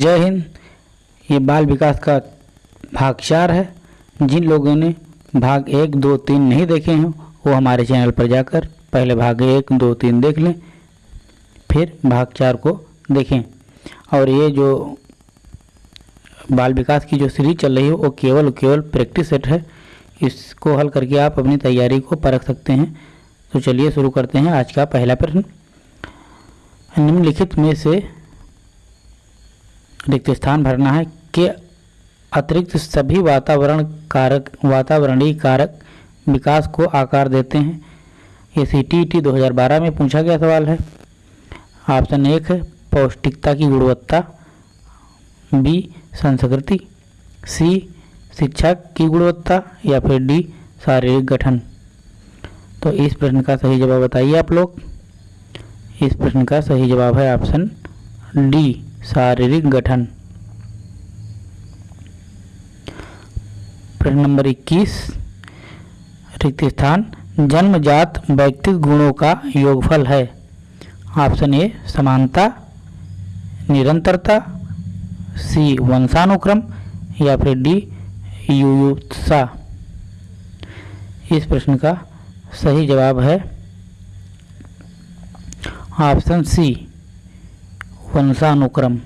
जय हिंद। ये बाल विकास का भाग चार है। जिन लोगों ने भाग एक, दो, तीन नहीं देखे हैं, वो हमारे चैनल पर जाकर पहले भाग एक, दो, तीन देख लें, फिर भाग चार को देखें। और ये जो बाल विकास की जो सीरीज़ चल रही है, वो केवल केवल प्रैक्टिस सेट है। इसको हल करके आप अपनी तैयारी को परख सकते हैं। तो चलिए शुरू करते हैं आज का पहला प्रश्न। निम्नलिखित में से रिक्त स्थान भरना है के अतिरिक्त सभी वातावरण कारक, वातावरणीय कारक विकास को आकार देते हैं। ये सी टी टी दो हज़ार बारह में पूछा गया सवाल है। ऑप्शन एक है पौष्टिकता की गुणवत्ता। बी, संस्कृति। सी, शिक्षा की गुणवत्ता। या फिर डी, शारीरिक गठन। तो इस प्रश्न का सही जवाब बताइए आप लोग। इस प्रश्न का सही जवाब है ऑप्शन डी। शारीरिक गठन। प्रश्न नंबर 21 रिक्त स्थान, जन्मजात व्यक्तिगत गुणों का योगफल है। ऑप्शन ए, समानता, निरंतरता, सी, वंशानुक्रम, या फिर डी, युयुत्सा। इस प्रश्न का सही जवाब है ऑप्शन सी। वंशानुक्रम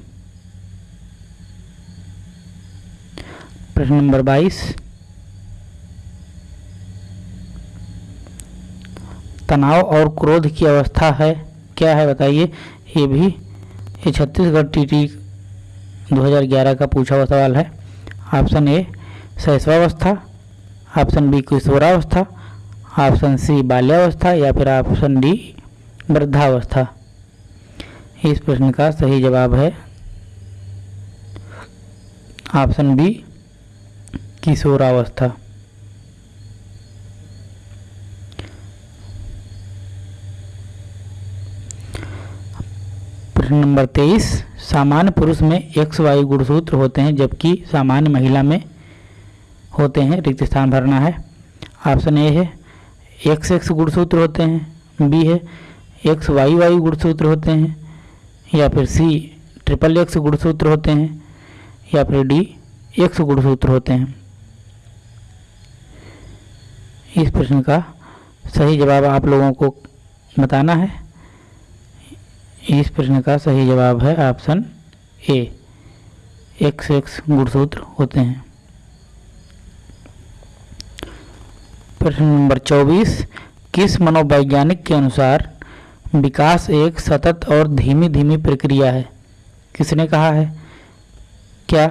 प्रश्न नंबर 22 तनाव और क्रोध की अवस्था है, क्या है बताइए? ये भी, ये छत्तीसगढ़ टीटी 2011 का पूछा हुआ सवाल है। ऑप्शन ए, शैशवावस्था। ऑप्शन बी, किशोरावस्था। ऑप्शन सी, बाल्यावस्था या फिर ऑप्शन डी, वृद्धावस्था। इस प्रश्न का सही जवाब है ऑप्शन बी, किशोरावस्था। प्रश्न नंबर तेईस, सामान्य पुरुष में एक्स वाई गुणसूत्र होते हैं, जबकि सामान्य महिला में होते हैं, रिक्त स्थान भरना है। ऑप्शन ए है एक्स एक्स गुणसूत्र होते हैं, बी है एक्स वाई वाई गुणसूत्र होते हैं या फिर सी ट्रिपल एक्स गुणसूत्र होते हैं, या फिर डी एक्स गुणसूत्र होते हैं। इस प्रश्न का सही जवाब आप लोगों को बताना है। इस प्रश्न का सही जवाब है ऑप्शन ए एक्स एक्स गुणसूत्र होते हैं। प्रश्न नंबर चौबीस, किस मनोवैज्ञानिक के अनुसार विकास एक सतत और धीमी धीमी प्रक्रिया है। किसने कहा है? क्या?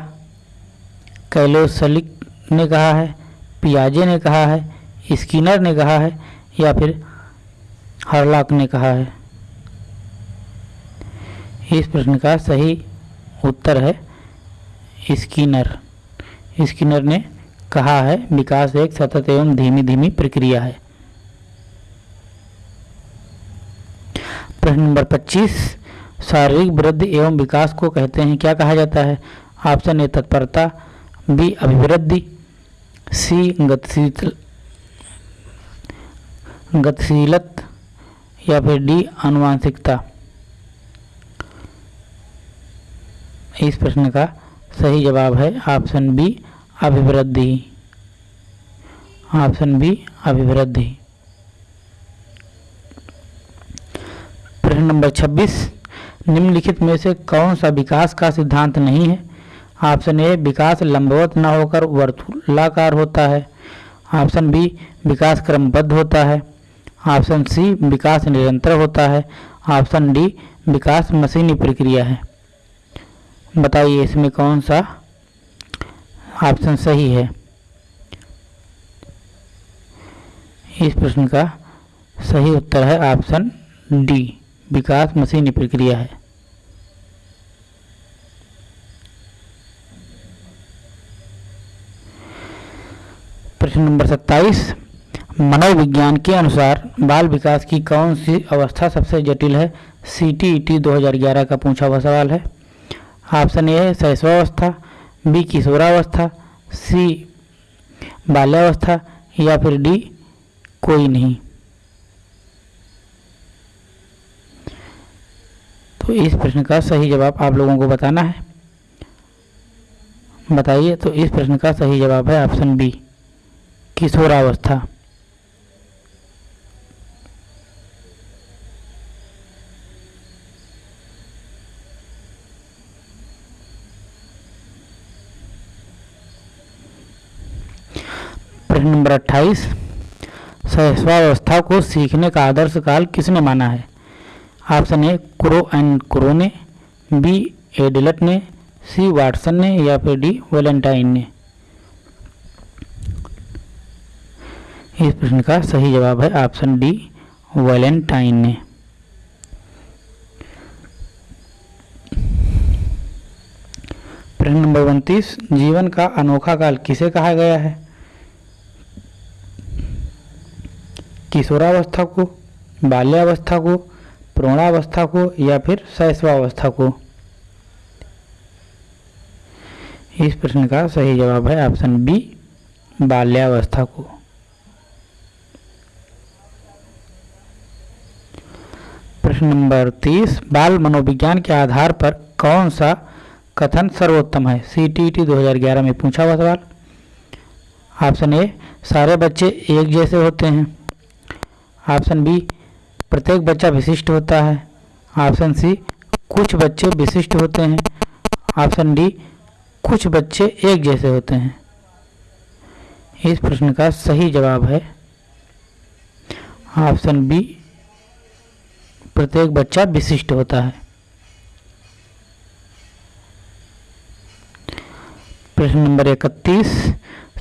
कैलोसलिक ने कहा है? पियाजे ने कहा है? स्किनर ने कहा है? या फिर हरलाक ने कहा है? इस प्रश्न का सही उत्तर है स्किनर। स्किनर ने कहा है, विकास एक सतत एवं धीमी धीमी प्रक्रिया है। प्रश्न नंबर 25 शारीरिक वृद्धि एवं विकास को कहते हैं, क्या कहा जाता है? ऑप्शन ए, तत्परता, बी, अभिवृद्धि, सी, गतिशील, गतिशीलत, या फिर डी, अनुवांशिकता। इस प्रश्न का सही जवाब है ऑप्शन बी, अभिवृद्धि। ऑप्शन बी, अभिवृद्धि। प्रश्न नंबर 26 निम्नलिखित में से कौन सा विकास का सिद्धांत नहीं है? ऑप्शन ए, विकास लंबवत न होकर वर्तुलाकार होता है। ऑप्शन बी, विकास क्रमबद्ध होता है। ऑप्शन सी, विकास निरंतर होता है। ऑप्शन डी, विकास मशीनी प्रक्रिया है। बताइए इसमें कौन सा ऑप्शन सही है? इस प्रश्न का सही उत्तर है ऑप्शन डी। विकास मशीनी प्रक्रिया है। प्रश्न नंबर सत्ताईस, मनोविज्ञान के अनुसार बाल विकास की कौन सी अवस्था सबसे जटिल है? सी टी ई दो का पूछा हुआ सवाल है। ऑप्शन ए है शैशवावस्था बी किशोरावस्था सी बाल्यावस्था या फिर डी कोई नहीं। तो इस प्रश्न का सही जवाब आप लोगों को बताना है। बताइए तो इस प्रश्न का सही जवाब है ऑप्शन बी, किशोरावस्था। प्रश्न नंबर अट्ठाईस, सहस्वावस्था को सीखने का आदर्श काल किसने माना है? Option A, Crow and Crow ने, बी एडिलट ने, सी, वाटसन ने, या फिर डी, वेलेंटाइन ने। इस प्रश्न का सही जवाब है ऑप्शन डी, वैलेंटाइन ने। प्रश्न नंबर उनतीस, जीवन का अनोखा काल किसे कहा गया है? किशोरावस्था को, बाल्यावस्था को प्रौणावस्था को या फिर शैशवावस्था को? इस प्रश्न का सही जवाब है ऑप्शन बी, बाल्यावस्था को। प्रश्न नंबर तीस, बाल मनोविज्ञान के आधार पर कौन सा कथन सर्वोत्तम है? सी टी टी दो हज़ार ग्यारह में पूछा हुआ सवाल। ऑप्शन ए, सारे बच्चे एक जैसे होते हैं। ऑप्शन बी प्रत्येक बच्चा विशिष्ट होता है। ऑप्शन सी, कुछ बच्चे विशिष्ट होते हैं। ऑप्शन डी, कुछ बच्चे एक जैसे होते हैं। इस प्रश्न का सही जवाब है। ऑप्शन बी, प्रत्येक बच्चा विशिष्ट होता है। प्रश्न नंबर इकतीस,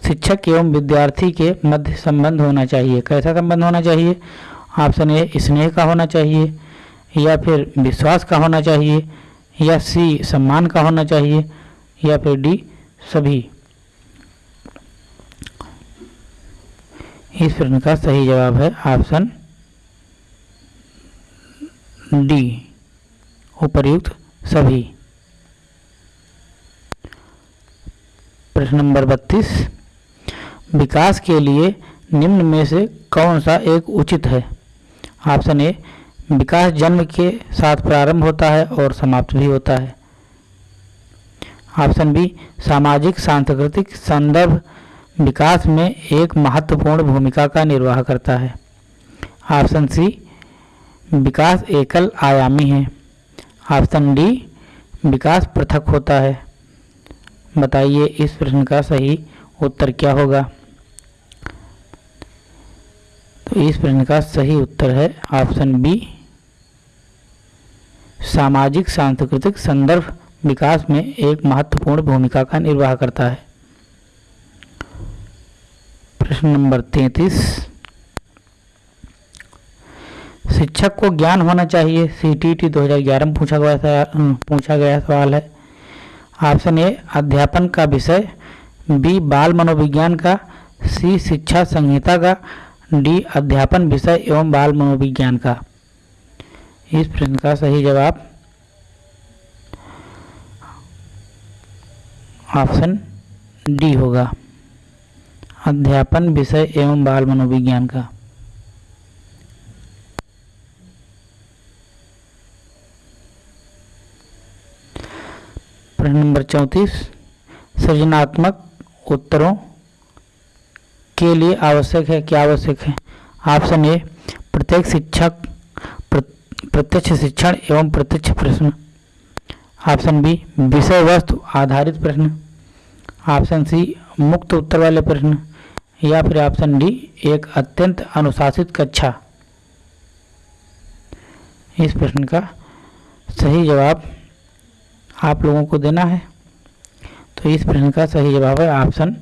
शिक्षक एवं विद्यार्थी के मध्य संबंध होना चाहिए। कैसा संबंध होना चाहिए? ऑप्शन ए स्नेह का होना चाहिए, या फिर विश्वास का होना चाहिए, या सी, सम्मान का होना चाहिए, या फिर डी, सभी। इस प्रश्न का सही जवाब है ऑप्शन डी, उपर्युक्त सभी। प्रश्न नंबर बत्तीस, विकास के लिए निम्न में से कौन सा एक उचित है? ऑप्शन ए विकास जन्म के साथ प्रारंभ होता है और समाप्त भी होता है। ऑप्शन बी, सामाजिक सांस्कृतिक संदर्भ विकास में एक महत्वपूर्ण भूमिका का निर्वाह करता है। ऑप्शन सी, विकास एकल आयामी है। ऑप्शन डी, विकास पृथक होता है। बताइए इस प्रश्न का सही उत्तर क्या होगा? तो इस प्रश्न का सही उत्तर है ऑप्शन बी, सामाजिक सांस्कृतिक संदर्भ विकास में एक महत्वपूर्ण भूमिका का निर्वाह करता है। प्रश्न नंबर तैतीस, शिक्षक को ज्ञान होना चाहिए। सी टी टी दो हज़ार ग्यारह में पूछा गया पूछा गया सवाल है। ऑप्शन ए, अध्यापन का विषय। बी, बाल मनोविज्ञान का। सी, शिक्षा संहिता का। डी, अध्यापन विषय एवं बाल मनोविज्ञान का। इस प्रश्न का सही जवाब ऑप्शन डी होगा। अध्यापन विषय एवं बाल मनोविज्ञान का। प्रश्न नंबर चौंतीस, सृजनात्मक उत्तरों के लिए आवश्यक है, क्या आवश्यक है? ऑप्शन ए, प्रत्येक शिक्षक प्रत्यक्ष शिक्षण एवं प्रत्यक्ष प्रश्न। ऑप्शन बी विषय वस्तु आधारित प्रश्न। ऑप्शन सी, मुक्त उत्तर वाले प्रश्न। या फिर ऑप्शन डी, एक अत्यंत अनुशासित कक्षा। इस प्रश्न का सही जवाब आप लोगों को देना है। तो इस प्रश्न का सही जवाब है ऑप्शन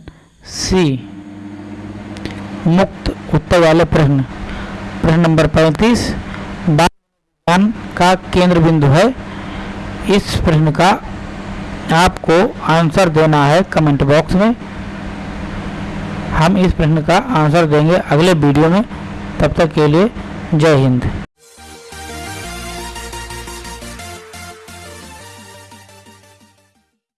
सी। मुक्त उत्तर वाले प्रश्न। प्रश्न नंबर पैंतीस बाल का केंद्र बिंदु है। इस प्रश्न का आपको आंसर देना है कमेंट बॉक्स में। हम इस प्रश्न का आंसर देंगे अगले वीडियो में। तब तक के लिए जय हिंद।